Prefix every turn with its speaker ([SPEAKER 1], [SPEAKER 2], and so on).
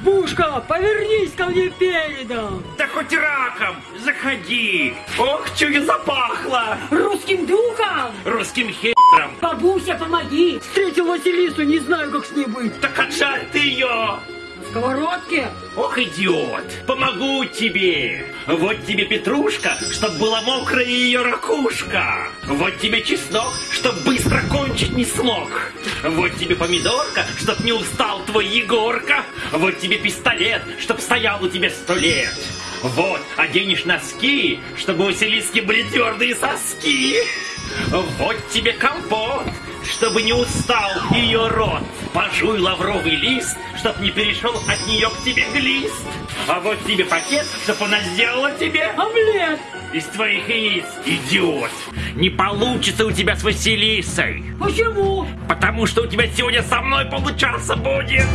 [SPEAKER 1] Избушка, повернись ко мне передом.
[SPEAKER 2] Да хоть раком, заходи. Ох, чую запахло.
[SPEAKER 1] Русским духом.
[SPEAKER 2] Русским хером.
[SPEAKER 1] Бабуся, помоги. Встретил Василису, не знаю, как с ней быть.
[SPEAKER 2] Так отжаль ты ее.
[SPEAKER 1] На сковородке?
[SPEAKER 2] Ох, идиот, помогу тебе. Вот тебе петрушка, чтоб была мокрая ее ракушка. Вот тебе чеснок, чтоб быстро кончить не смог. Вот тебе помидорка, чтоб не устал твой Егорка. Вот тебе пистолет, чтоб стоял у тебя сто лет. Вот, оденешь носки, чтобы у Василиски были твердые соски. Вот тебе компот, чтобы не устал ее рот. Пожуй лавровый лист, чтоб не перешел от нее к тебе глист. А вот тебе пакет, чтоб она сделала тебе
[SPEAKER 1] Омлет.
[SPEAKER 2] из твоих яиц, идиот. Не получится у тебя с Василисой,
[SPEAKER 1] Почему?
[SPEAKER 2] потому что у тебя сегодня со мной получаться будет.